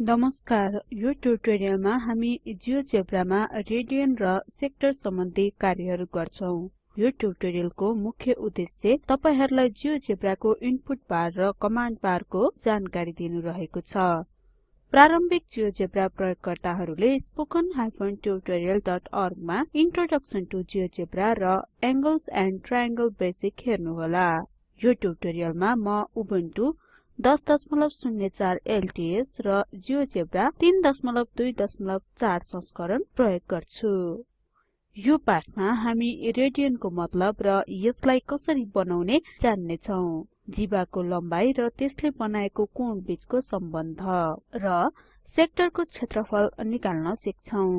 नमस्कार यो ट्युटोरियलमा हामी जियोजेब्रामा रेडियन र सेक्टर सम्बन्धी कार्यहरू गर्छौं। यो ट्युटोरियलको मुख्य उद्देश्य तपाईहरुलाई जियोजेब्राको इनपुट बार र कमाण्ड बारको जानकारी दिनु रहेको छ। प्रारम्भिक जियोजेब्रा प्रयोगकर्ताहरुले spoken tutorialorg मा इन्ट्रोडक्सन टु जियोजेब्रा र एंगल्स एन्ड ट्रायंगल बेसिक हेर्नुहोला। यो ट्युटोरियलमा म उबुन्टु 1004 एलटीएस र जियोजेब्रा 324 संस्करण प्रयोग गर्छु। यो पाठमा हामी रेडियनको मतलब र यसलाई कसरी बनाउने जान्ने छौं जीवाको लम्बाई र त्यसले बनाएको कोण बीचको सम्बन्ध र सेक्टरको क्षेत्रफल निकाल्न सिक्छौं।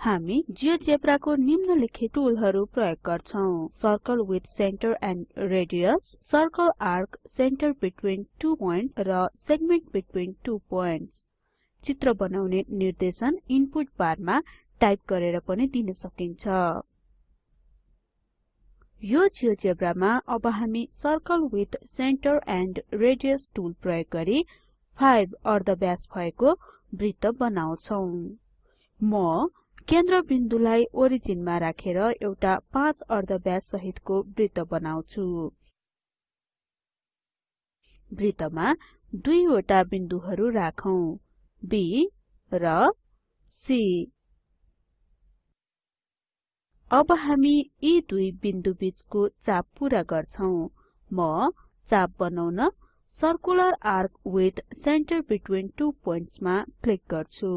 हामी जियोजेब्राको निम्नलिखित टुलहरु प्रयोग गर्छौं। Circle with centre and radius circle arc centre between two point र सेगमेंट बिट्टूविन टु पोइन्ट्स। चित्र बनाउने निर्देशन इनपुट बारमा टाइप गरेर पनि दिन सकिन्छ। यो जियोजेब्रामा अब हामी circle with centre and radius tool प्रयोग गरी 5 अर्धव्यास भएको वृत्त बनाउँछौं। म केन्द्रबिन्दुलाई ओरिजिनमा राखेर एउटा 5 अर्धव्यास सहितको वृत्त बनाउँछु। वृत्तमा दुईवटा बिन्दुहरु राखौं B र C अब हामी यी दुई बिन्दु बीचको चाप पूरा गर्छौं। म चाप बनाउन circular arc with centre between two points मा क्लिक गर्छु।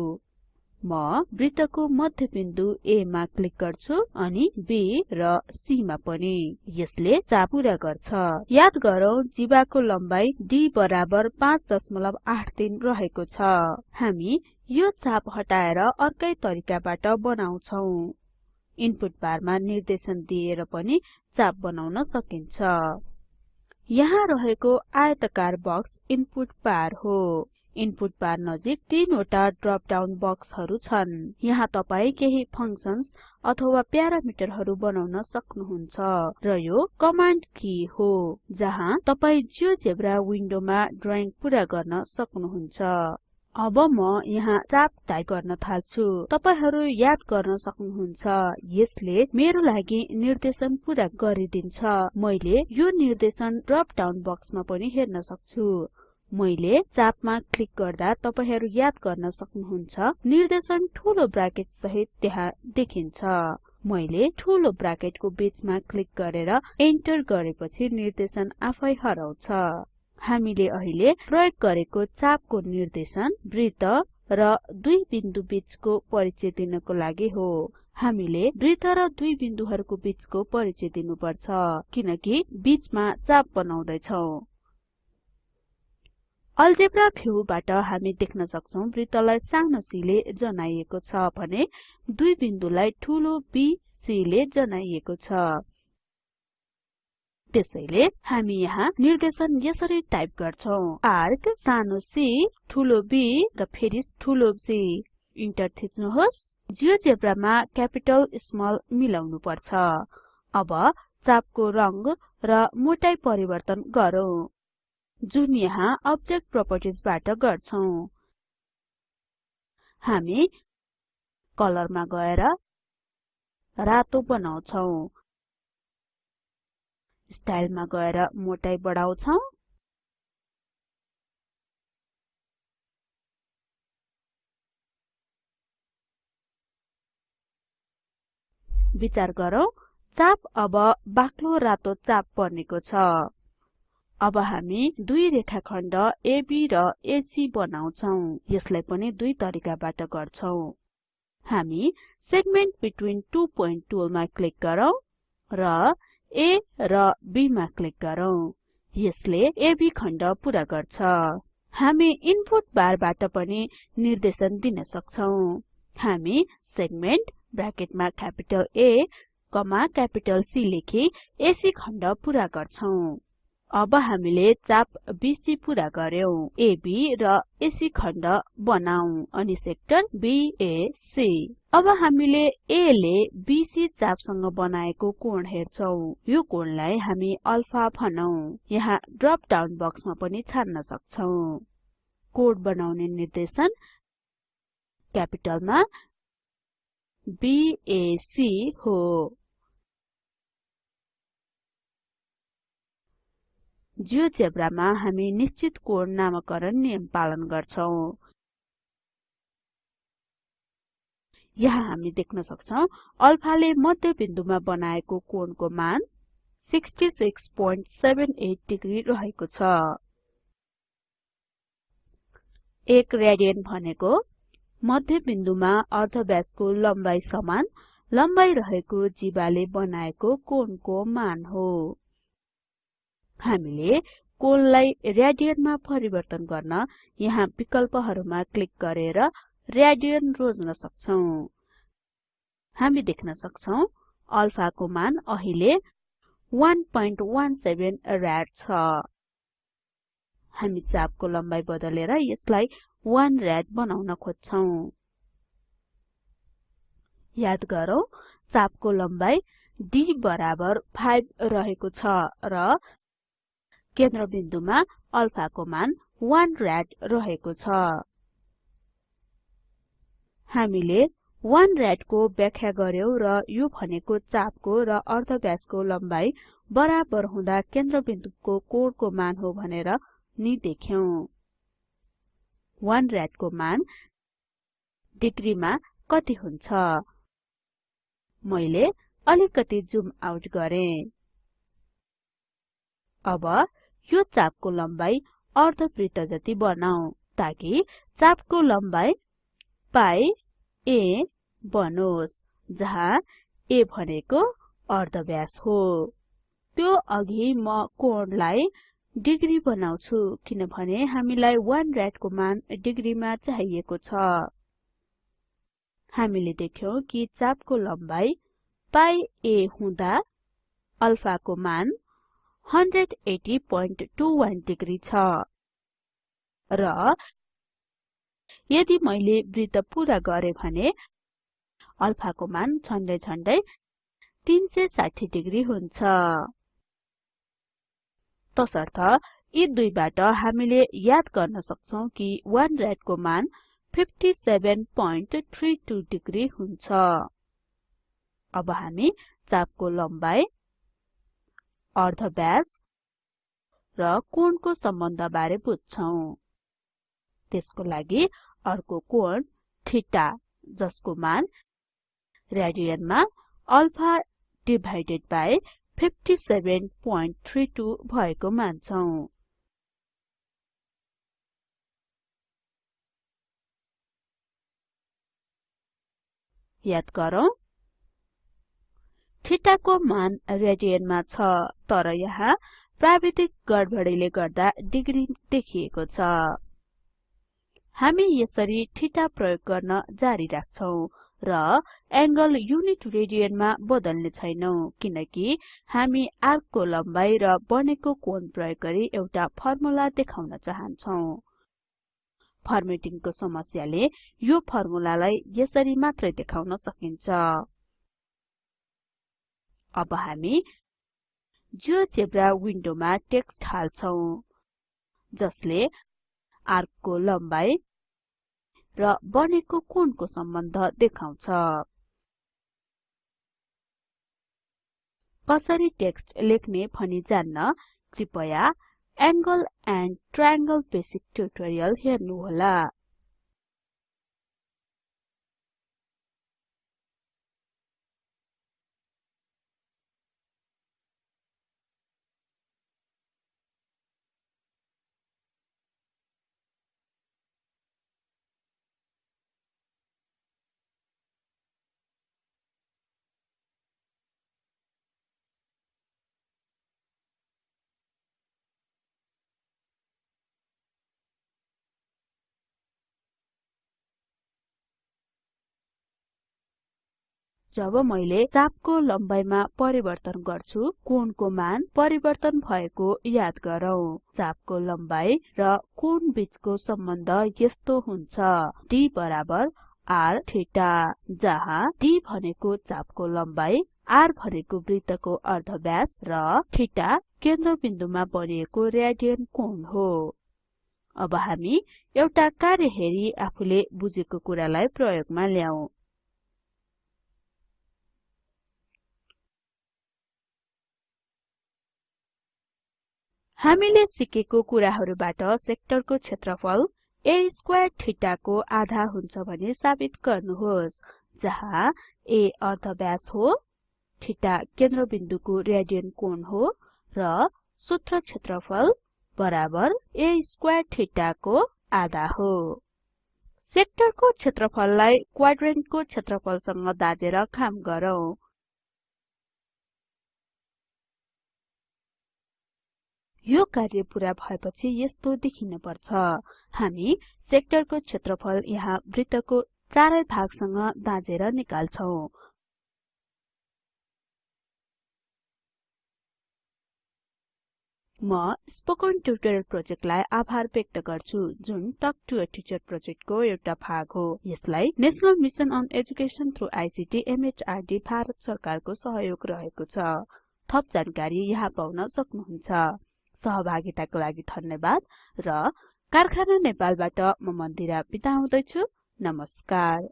म वृत्तको मध्यबिन्दु A मा क्लिक गर्छु अनि B र C मा पनि। यसले चाप पूरा गर्छ। याद गरौँ जीवाको लम्बाई D बराबर 5.83 रहेको छ। हामी यो चाप हटाएर अर्कै तरिकाबाट बनाउँछौं। इनपुट बारमा निर्देशन दिएर पनि चाप बनाउन सकिन्छ। यहाँ रहेको आयतकार बक्स इनपुट बार हो। इनपुट बार नजिक तीनवटा ड्रप डाउन बक्सहरु छन्। यहाँ तपाई केही फंक्सन्स अथवा प्यारामिटरहरु बनाउन सक्नुहुन्छ र यो कमाण्ड की हो जहाँ तपाई जियोजेब्रा विन्डोमा ड्रइङ पूरा गर्न सक्नुहुन्छ। अब म यहाँ चाप टाइप गर्न थाल्छु। तपाईहरु याद गर्न सक्नुहुन्छ यसले मेरो लागि निर्देशन पूरा गरिदिन्छ। मैले यो निर्देशन ड्रप डाउन बक्समा पनि हेर्न सक्छु। मैले चापमा क्लिक गर्दा तपाईहरु याद गर्न सक्नुहुन्छ। निर्देशन ठूलो ब्राकेट सहित त्यहाँ देखिन्छ। मैले ठूलो ब्राकेटको बीचमा क्लिक गरेर एन्टर गरेपछि निर्देशन आफै हराउँछ। हामीले अहिले प्रयोग गरेको चापको निर्देशन वृत्त र दुई बिन्दु बीचको परिचय दिनको लागि हो। हामीले वृत्त र दुई बिन्दुहरुको बीचको परिचय दिनुपर्छ किनकि बीचमा चाप बनाउँदै छौं अल्जेब्रा भ्यूबाट हामी देख्न सक्छौं वृत्तलाई सानो c ले जनाइएको छ भने दुई बिन्दुलाई ठूलो BC ले जनाइएको छ। त्यसैले हामी यहाँ निर्देशन यसरी टाइप गर्छौं। आर्क सानो c ठूलो B र फेरि ठूलो C इन्टर थिच्नुहोस्। जियोजेब्रामा क्यापिटल स्मल मिलाउनु पर्छ। अब चापको रंग र मोटाई परिवर्तन गरौँ। जुन यहाँ अब्जेक्ट प्रोपर्टिज बाट गर्छौं। हामी कलरमा गएर रातो बनाउँछौं। स्टाइलमा गएर मोटाई बढाउँछौं। विचार गरौँ चाप अब बाक्लो रातो चाप बनेको छ। अब हामी दुई रेखाखण्ड एबी र एसी बनाउँछौं। यसलाई पनि दुई तरिकाबाट गर्छौं। हामी सेगमेंट बिट्टूविन टु पोइन्ट टुलमा क्लिक गरौँ र A र B मा क्लिक गरौँ। यसले एबी खण्ड पूरा गर्छ। हामी इनपुट बारबाट पनि निर्देशन दिन सक्छौं। हामी segment ब्राकेटमा capital A comma capital C लेखी एसी खण्ड पूरा गर्छौं। अब हामीले चाप बीसी पूरा गर्यौं एबी र एसी खण्ड बनाऊ अनि सेक्टर BAC अब हामीले A ले BC चापसँग बनाएको कोण हेर्छौं। यो कोणलाई हामी अल्फा भनौं। यहाँ ड्रप डाउन बक्समा पनि छान्न सक्छौं। कोड बनाउने निर्देशन क्यापिटलमा बीएसी हो। जियोजेब्रामा हामी निश्चित कोड नामकरण नियम पालन गर्छौं। यहाँ हामी देख्न सक्छौं अल्फाले मध्यबिन्दुमा बनाएको कोणको मान 6678 डिग्री रहेको छ। 1 रेडियन भनेको मध्यबिन्दुमा अर्धव्यासको लम्बाई समान लम्बाई रहेको जीवाले बनाएको कोणको मान हो। हामीले कोणलाई रेडियनमा परिवर्तन गर्न यहाँ विकल्पहरुमा क्लिक गरेर रेडियन रोज्न सक्छौं। हामी देख्न सक्छौं अल्फाको मान अहिले 117 राड छ। हामी चापको लम्बाई बदलेर यसलाई 1 राड बनाउन खोज्छौं। याद गरौँ चापको लम्बाई d बराबर 5 रहेको छ र केन्द्रबिन्दुमा अल्फाको मान 1 राड रहेको छ। हामीले 1 राडको व्याख्या गर्यौं र यो भनेको चापको र अर्धव्यासको लम्बाई बराबर हुँदा केन्द्रबिन्दुको कोणको मान हो भनेर नि देख्यौं। 1 राडको मान डिग्रीमा कति हुन्छ? मैले अलिकति जुम आउट गरे। अब यो चापको लम्बाई अर्धवृत्त जति बनाऊ ताकि चापको लम्बाई पाई a बनोस् जहाँ a भनेको अर्धव्यास हो। त्यो अघि म कोणलाई डिग्री बनाउँछु किनभने हामीलाई 1 राडको मान डिग्रीमा चाहिएको छ। हामीले देख्यौं कि चापको लम्बाई पाई a हुँदा अल्फाको मान 180.21 डिग्री छ। र यदि मैले वृत्त पूरा गरे भने अल्फाको मान झन्डै झन्डै 360 डिग्री हुन्छ। तसर्थ यी दुईबाट हामीले याद गर्न सक्छौं कि 1 राडको मान 57.32 डिग्री हुन्छ। अब हामी चापको लम्बाई अर्धव्यास र कोणको सम्बन्ध बारे बुझ्छौं। त्यसको लागि अर्को कोण थीटा जसको मान रेडियनमा अल्फा डिभाइडेड बाइ 57.32 भएको मान्छौं। याद गरौँ थीटाको मान रेडियनमा छ तर यहाँ प्राविधिक गडबडीले गर्दा डिग्री देखिएको छ। हामी यसरी थीटा प्रयोग गर्न जारी राख्छौं र एंगल युनिट रेडियनमा बदल्ने छैनौं किनकि हामी आर्कको लम्बाई र बनेको कोण प्रयोग गरी एउटा फर्मुला देखाउन चाहन्छौं। फर्मेटिङको समस्याले यो फर्मुलालाई यसरी मात्रै देखाउन सकिन्छ। अब हामी जियोजेब्रा विन्डोमा टेक्स्ट हाल्छौं जसले आर्कको लम्बाई र बनेको कोणको सम्बन्ध देखाउँछ। कसरी टेक्स्ट लेख्ने भनी जान्न कृपया angle and triangle basic tutorial हेर्नुहोला। जब मैले चापको लम्बाइमा परिवर्तन गर्छु कोणको मान परिवर्तन भएको याद गरौँ। चापको लम्बाई र कोण बीचको सम्बन्ध यस्तो हुन्छ। D बराबर r थीटा जहाँ d भनेको चापको लम्बाई r भनेको वृत्तको अर्धव्यास र थीटा केन्द्रबिन्दुमा बनिएको रेडियन कोण हो। अब हामी एउटा कार्य हेरी आफूले बुझेको कुरालाई प्रयोगमा ल्याउँ हामीले सिकेको कुराहरुबाट सेक्टरको क्षेत्रफल a स्क्वायर थीटा को आधा हुन्छ भनी साबित गर्नुहोस् जहाँ a अर्धव्यास हो थीटा केन्द्रबिन्दुको रेडियन कोण हो र सूत्र क्षेत्रफल बराबर a स्क्वायर थीटा को आधा हो। सेक्टरको क्षेत्रफललाई क्वाड्रेन्टको क्षेत्रफलसँग दाजेर काम गरौँ। यो कार्य पूरा भएपछि यस्तो देखिन पर्छ हामी सेक्टरको क्षेत्रफल यहाँ वृत्तको चारै भागसँग दाँजेर निकाल्छौं। म स्पोकन ट्युटोरियल प्रोजेक्टलाई आभार व्यक्त गर्छु जुन टक टु अ टिचर प्रोजेक्टको एउटा भाग हो। यसलाई national mission on education through ICT MHRD Bharat सरकारको सहयोग रहेको छ। थप जानकारी यहाँ पाउन सक्नुहुन्छ। सहभागिताको लागि धन्यवाद र कारखाना नेपालबाट म मन्दिरा बिदा हुदैछु। नमस्कार।